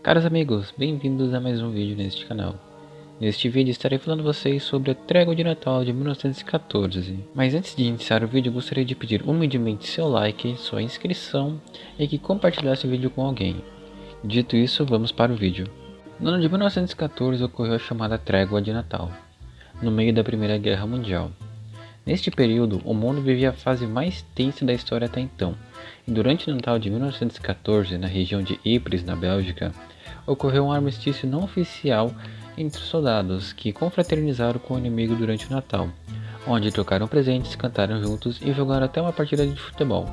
Caros amigos, bem-vindos a mais um vídeo neste canal. Neste vídeo estarei falando a vocês sobre a Trégua de Natal de 1914. Mas antes de iniciar o vídeo, gostaria de pedir humildemente seu like, sua inscrição e que compartilhasse o vídeo com alguém. Dito isso, vamos para o vídeo. No ano de 1914 ocorreu a chamada Trégua de Natal, no meio da Primeira Guerra Mundial. Neste período, o mundo vivia a fase mais tensa da história até então, e durante o Natal de 1914, na região de Ypres, na Bélgica, ocorreu um armistício não oficial entre os soldados que confraternizaram com o inimigo durante o Natal, onde trocaram presentes, cantaram juntos e jogaram até uma partida de futebol.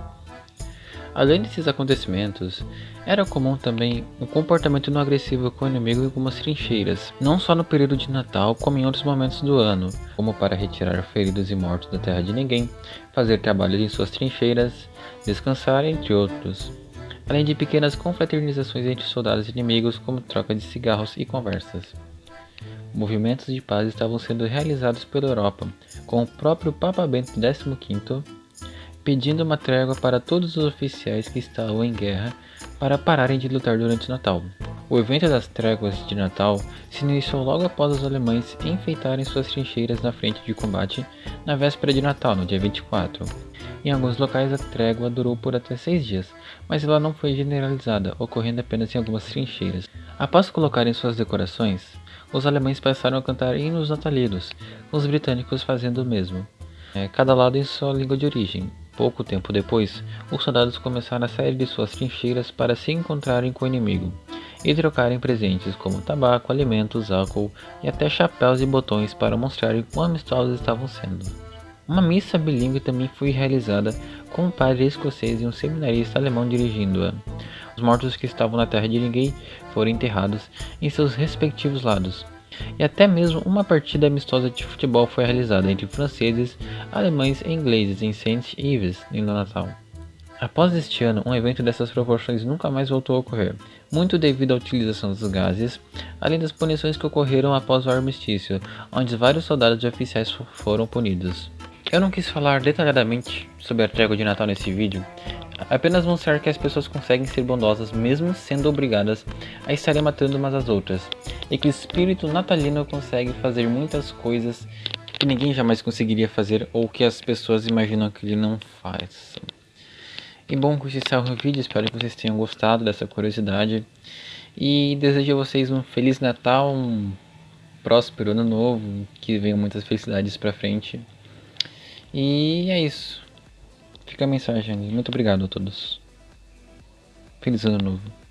Além desses acontecimentos, era comum também o um comportamento não agressivo com o inimigo em algumas trincheiras, não só no período de Natal, como em outros momentos do ano, como para retirar feridos e mortos da terra de ninguém, fazer trabalhos em suas trincheiras, descansar, entre outros. Além de pequenas confraternizações entre soldados inimigos, como troca de cigarros e conversas. Movimentos de paz estavam sendo realizados pela Europa, com o próprio Papa Bento XV pedindo uma trégua para todos os oficiais que estavam em guerra para pararem de lutar durante o Natal. O evento das tréguas de Natal se iniciou logo após os alemães enfeitarem suas trincheiras na frente de combate na véspera de Natal, no dia 24. Em alguns locais a trégua durou por até seis dias, mas ela não foi generalizada, ocorrendo apenas em algumas trincheiras. Após colocarem suas decorações, os alemães passaram a cantar hinos natalinos, os britânicos fazendo o mesmo, é, cada lado em sua língua de origem. Pouco tempo depois, os soldados começaram a sair de suas trincheiras para se encontrarem com o inimigo e trocarem presentes como tabaco, alimentos, álcool e até chapéus e botões para mostrarem quão amistosos estavam sendo. Uma missa bilíngue também foi realizada com um padre escocês e um seminarista alemão dirigindo-a. Os mortos que estavam na terra de ninguém foram enterrados em seus respectivos lados, e até mesmo uma partida amistosa de futebol foi realizada entre franceses, alemães e ingleses em St. Ives, no Natal. Após este ano, um evento dessas proporções nunca mais voltou a ocorrer, muito devido à utilização dos gases, além das punições que ocorreram após o armistício, onde vários soldados e oficiais foram punidos. Eu não quis falar detalhadamente sobre a trégua de Natal nesse vídeo, apenas mostrar que as pessoas conseguem ser bondosas mesmo sendo obrigadas a estarem matando umas às outras, e que o espírito natalino consegue fazer muitas coisas que ninguém jamais conseguiria fazer ou que as pessoas imaginam que ele não faz. E bom, com esse encerro o vídeo, espero que vocês tenham gostado dessa curiosidade e desejo a vocês um Feliz Natal, um próspero ano novo, que venham muitas felicidades pra frente. E é isso. Fica a mensagem. Muito obrigado a todos. Feliz ano novo.